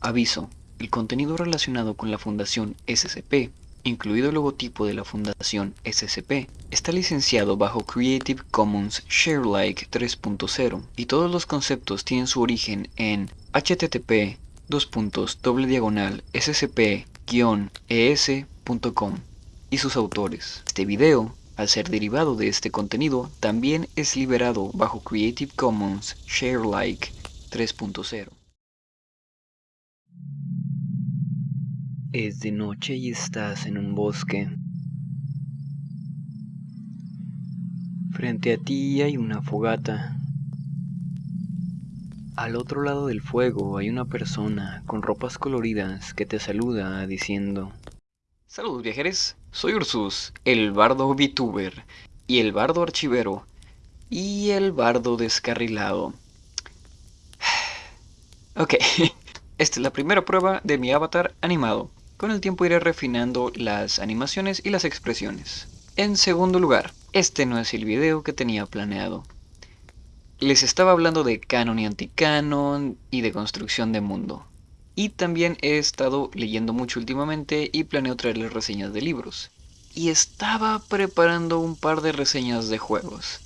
Aviso, el contenido relacionado con la Fundación SCP, incluido el logotipo de la Fundación SCP, está licenciado bajo Creative Commons Sharealike 3.0 y todos los conceptos tienen su origen en http scp-es.com y sus autores. Este video, al ser derivado de este contenido, también es liberado bajo Creative Commons Sharealike 3.0. Es de noche y estás en un bosque. Frente a ti hay una fogata. Al otro lado del fuego hay una persona con ropas coloridas que te saluda diciendo Saludos viajeros, soy Ursus, el bardo VTuber, y el bardo archivero, y el bardo descarrilado. ok, esta es la primera prueba de mi avatar animado. Con el tiempo iré refinando las animaciones y las expresiones. En segundo lugar, este no es el video que tenía planeado. Les estaba hablando de canon y anticanon y de construcción de mundo. Y también he estado leyendo mucho últimamente y planeo traerles reseñas de libros. Y estaba preparando un par de reseñas de juegos.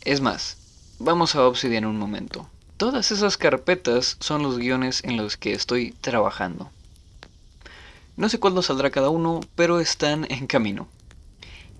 Es más, vamos a Obsidian un momento. Todas esas carpetas son los guiones en los que estoy trabajando. No sé cuándo saldrá cada uno, pero están en camino.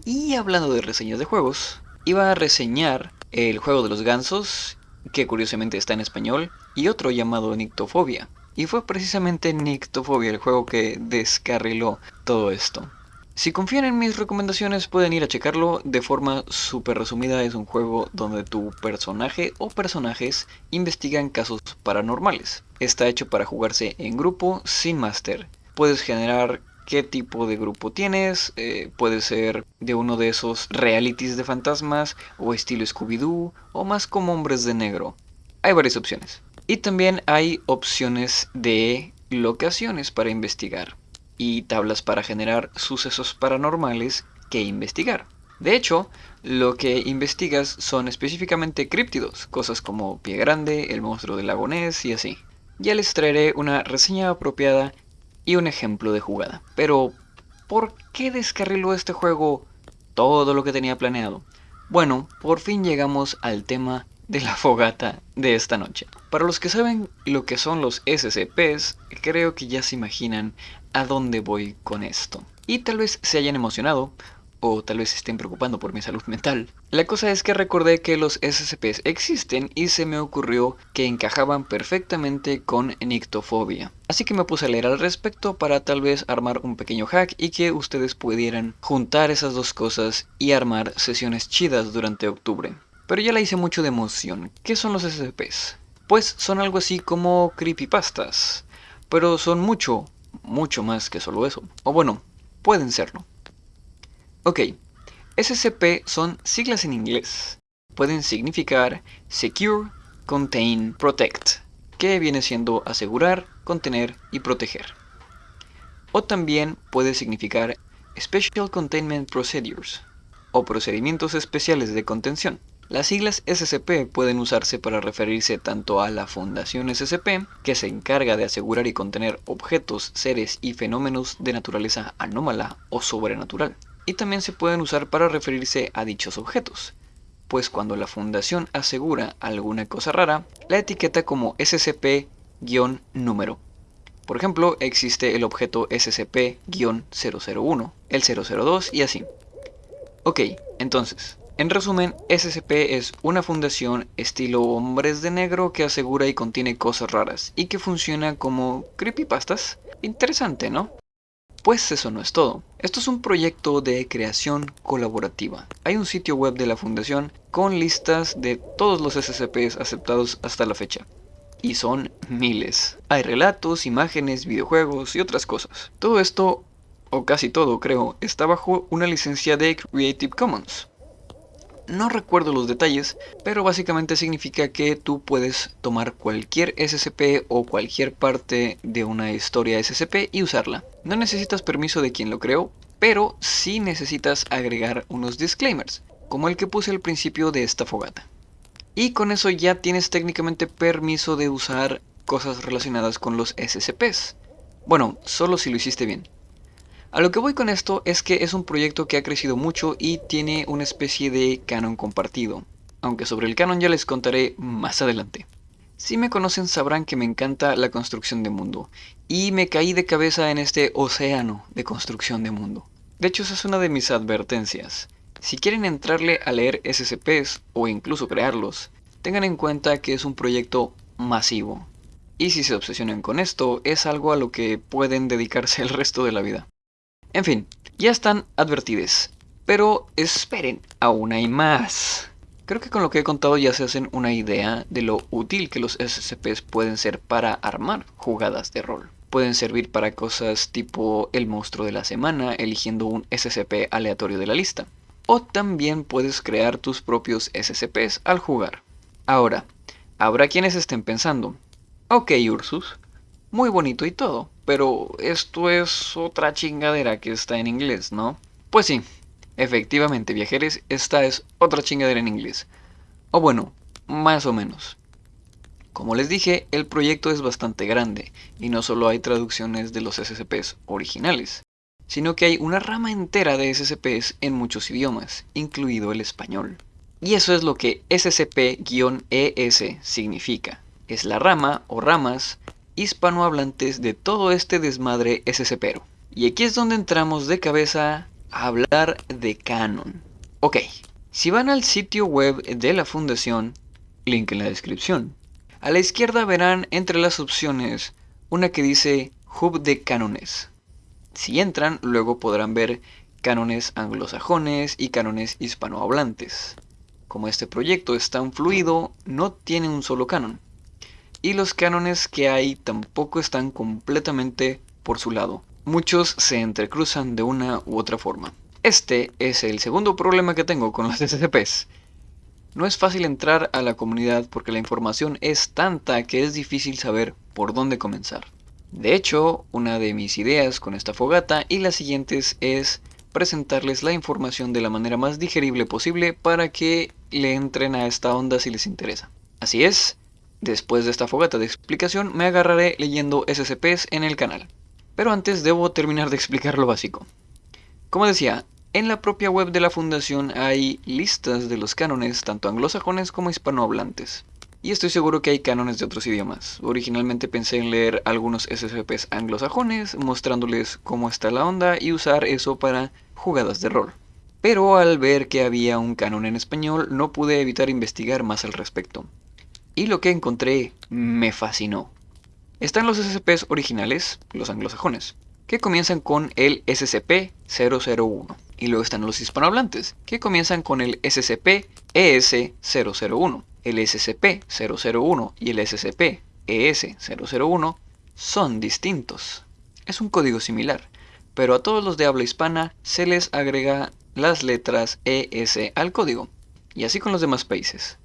Y hablando de reseñas de juegos, iba a reseñar el juego de los gansos, que curiosamente está en español, y otro llamado Nictofobia. Y fue precisamente Nictofobia el juego que descarriló todo esto. Si confían en mis recomendaciones pueden ir a checarlo, de forma súper resumida es un juego donde tu personaje o personajes investigan casos paranormales. Está hecho para jugarse en grupo sin máster puedes generar qué tipo de grupo tienes, eh, puede ser de uno de esos realities de fantasmas o estilo Scooby-Doo o más como hombres de negro. Hay varias opciones. Y también hay opciones de locaciones para investigar y tablas para generar sucesos paranormales que investigar. De hecho, lo que investigas son específicamente críptidos, cosas como Pie Grande, el monstruo del lago Ness y así. Ya les traeré una reseña apropiada y un ejemplo de jugada. Pero, ¿por qué descarriló este juego todo lo que tenía planeado? Bueno, por fin llegamos al tema de la fogata de esta noche. Para los que saben lo que son los SCPs, creo que ya se imaginan a dónde voy con esto. Y tal vez se hayan emocionado o tal vez estén preocupando por mi salud mental. La cosa es que recordé que los SCPs existen y se me ocurrió que encajaban perfectamente con nictofobia. Así que me puse a leer al respecto para tal vez armar un pequeño hack y que ustedes pudieran juntar esas dos cosas y armar sesiones chidas durante octubre. Pero ya la hice mucho de emoción. ¿Qué son los SCPs? Pues son algo así como creepypastas. Pero son mucho, mucho más que solo eso. O bueno, pueden serlo. Ok, SCP son siglas en inglés. Pueden significar Secure, Contain, Protect, que viene siendo asegurar, contener y proteger. O también puede significar Special Containment Procedures, o procedimientos especiales de contención. Las siglas SCP pueden usarse para referirse tanto a la Fundación SCP, que se encarga de asegurar y contener objetos, seres y fenómenos de naturaleza anómala o sobrenatural, y también se pueden usar para referirse a dichos objetos, pues cuando la fundación asegura alguna cosa rara, la etiqueta como SCP-número. Por ejemplo, existe el objeto SCP-001, el 002 y así. Ok, entonces, en resumen, SCP es una fundación estilo hombres de negro que asegura y contiene cosas raras y que funciona como creepypastas. Interesante, ¿no? Pues eso no es todo. Esto es un proyecto de creación colaborativa. Hay un sitio web de la fundación con listas de todos los SCPs aceptados hasta la fecha. Y son miles. Hay relatos, imágenes, videojuegos y otras cosas. Todo esto, o casi todo creo, está bajo una licencia de Creative Commons. No recuerdo los detalles, pero básicamente significa que tú puedes tomar cualquier SCP o cualquier parte de una historia SCP y usarla. No necesitas permiso de quien lo creó, pero sí necesitas agregar unos disclaimers, como el que puse al principio de esta fogata. Y con eso ya tienes técnicamente permiso de usar cosas relacionadas con los SCPs. Bueno, solo si lo hiciste bien. A lo que voy con esto es que es un proyecto que ha crecido mucho y tiene una especie de canon compartido, aunque sobre el canon ya les contaré más adelante. Si me conocen sabrán que me encanta la construcción de mundo, y me caí de cabeza en este océano de construcción de mundo. De hecho, esa es una de mis advertencias. Si quieren entrarle a leer SCPs o incluso crearlos, tengan en cuenta que es un proyecto masivo. Y si se obsesionan con esto, es algo a lo que pueden dedicarse el resto de la vida. En fin, ya están advertidos. Pero esperen, aún hay más. Creo que con lo que he contado ya se hacen una idea de lo útil que los SCPs pueden ser para armar jugadas de rol. Pueden servir para cosas tipo el monstruo de la semana eligiendo un SCP aleatorio de la lista. O también puedes crear tus propios SCPs al jugar. Ahora, habrá quienes estén pensando, ok Ursus, muy bonito y todo, pero esto es otra chingadera que está en inglés, ¿no? Pues sí, Efectivamente, viajeros, esta es otra chingadera en inglés. O bueno, más o menos. Como les dije, el proyecto es bastante grande, y no solo hay traducciones de los SCPs originales, sino que hay una rama entera de SCPs en muchos idiomas, incluido el español. Y eso es lo que SCP-ES significa. Es la rama o ramas hispanohablantes de todo este desmadre SCPero. Y aquí es donde entramos de cabeza hablar de Canon. Ok, si van al sitio web de la fundación, link en la descripción, a la izquierda verán entre las opciones una que dice Hub de cánones. Si entran, luego podrán ver cánones anglosajones y cánones hispanohablantes. Como este proyecto es tan fluido, no tiene un solo canon. Y los cánones que hay tampoco están completamente por su lado muchos se entrecruzan de una u otra forma. Este es el segundo problema que tengo con los SCPs. No es fácil entrar a la comunidad porque la información es tanta que es difícil saber por dónde comenzar. De hecho, una de mis ideas con esta fogata y las siguientes es presentarles la información de la manera más digerible posible para que le entren a esta onda si les interesa. Así es, después de esta fogata de explicación me agarraré leyendo SCPs en el canal. Pero antes debo terminar de explicar lo básico. Como decía, en la propia web de la fundación hay listas de los cánones tanto anglosajones como hispanohablantes. Y estoy seguro que hay cánones de otros idiomas. Originalmente pensé en leer algunos SCPs anglosajones, mostrándoles cómo está la onda y usar eso para jugadas de rol. Pero al ver que había un canon en español, no pude evitar investigar más al respecto. Y lo que encontré me fascinó. Están los SCPs originales, los anglosajones, que comienzan con el SCP-001. Y luego están los hispanohablantes, que comienzan con el SCP-ES-001. El SCP-001 y el SCP-ES-001 son distintos. Es un código similar, pero a todos los de habla hispana se les agrega las letras ES al código, y así con los demás países.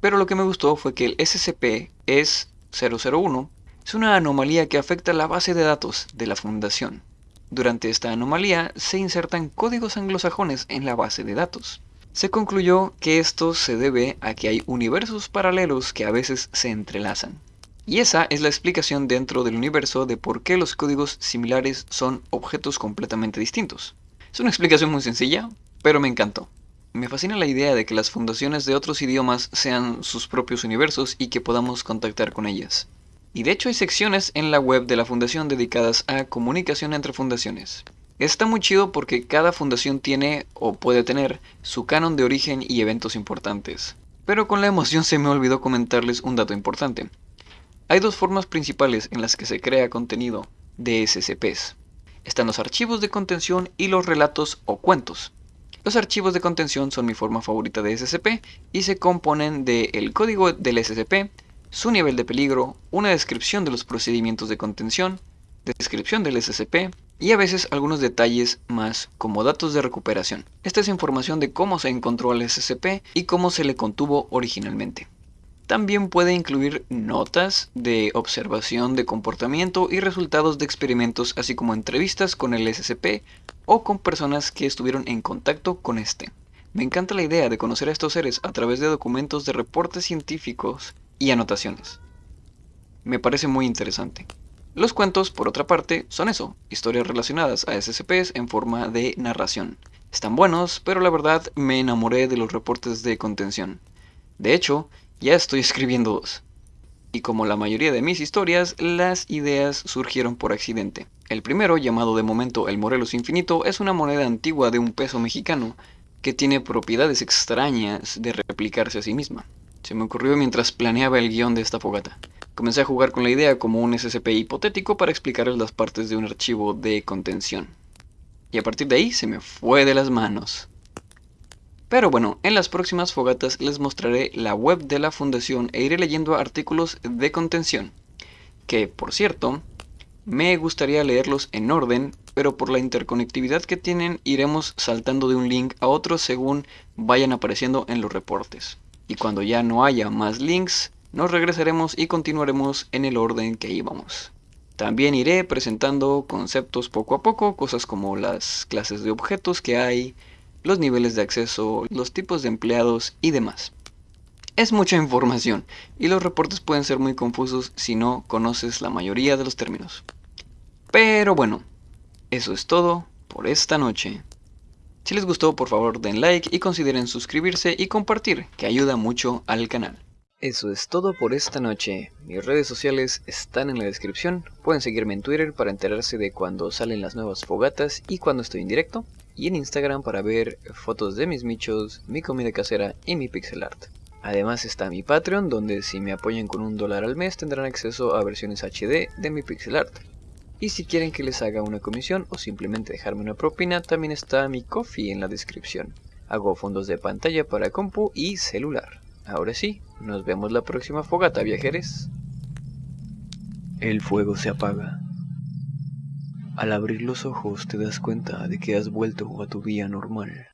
Pero lo que me gustó fue que el SCP es 001 es una anomalía que afecta la base de datos de la fundación. Durante esta anomalía se insertan códigos anglosajones en la base de datos. Se concluyó que esto se debe a que hay universos paralelos que a veces se entrelazan. Y esa es la explicación dentro del universo de por qué los códigos similares son objetos completamente distintos. Es una explicación muy sencilla, pero me encantó. Me fascina la idea de que las fundaciones de otros idiomas sean sus propios universos y que podamos contactar con ellas. Y de hecho hay secciones en la web de la fundación dedicadas a comunicación entre fundaciones. Está muy chido porque cada fundación tiene o puede tener su canon de origen y eventos importantes. Pero con la emoción se me olvidó comentarles un dato importante. Hay dos formas principales en las que se crea contenido de SCPs. Están los archivos de contención y los relatos o cuentos. Los archivos de contención son mi forma favorita de SCP y se componen del código del SCP, su nivel de peligro, una descripción de los procedimientos de contención, descripción del SCP y a veces algunos detalles más como datos de recuperación. Esta es información de cómo se encontró al SCP y cómo se le contuvo originalmente. También puede incluir notas de observación de comportamiento y resultados de experimentos, así como entrevistas con el SCP o con personas que estuvieron en contacto con este. Me encanta la idea de conocer a estos seres a través de documentos de reportes científicos y anotaciones. me parece muy interesante. Los cuentos, por otra parte, son eso, historias relacionadas a SCPs en forma de narración. Están buenos, pero la verdad me enamoré de los reportes de contención. De hecho, ya estoy escribiendo dos. Y como la mayoría de mis historias, las ideas surgieron por accidente. El primero, llamado de momento el Morelos Infinito, es una moneda antigua de un peso mexicano que tiene propiedades extrañas de replicarse a sí misma. Se me ocurrió mientras planeaba el guion de esta fogata. Comencé a jugar con la idea como un SCP hipotético para explicarles las partes de un archivo de contención. Y a partir de ahí se me fue de las manos. Pero bueno, en las próximas fogatas les mostraré la web de la fundación e iré leyendo artículos de contención. Que, por cierto, me gustaría leerlos en orden, pero por la interconectividad que tienen iremos saltando de un link a otro según vayan apareciendo en los reportes. Y cuando ya no haya más links, nos regresaremos y continuaremos en el orden que íbamos. También iré presentando conceptos poco a poco, cosas como las clases de objetos que hay, los niveles de acceso, los tipos de empleados y demás. Es mucha información y los reportes pueden ser muy confusos si no conoces la mayoría de los términos. Pero bueno, eso es todo por esta noche. Si les gustó por favor den like y consideren suscribirse y compartir, que ayuda mucho al canal. Eso es todo por esta noche. Mis redes sociales están en la descripción. Pueden seguirme en Twitter para enterarse de cuando salen las nuevas fogatas y cuando estoy en directo y en Instagram para ver fotos de mis michos, mi comida casera y mi pixel art. Además está mi Patreon, donde si me apoyan con un dólar al mes tendrán acceso a versiones HD de mi pixel art. Y si quieren que les haga una comisión o simplemente dejarme una propina, también está mi coffee en la descripción. Hago fondos de pantalla para compu y celular. Ahora sí, nos vemos la próxima fogata, viajeros. El fuego se apaga. Al abrir los ojos te das cuenta de que has vuelto a tu vida normal.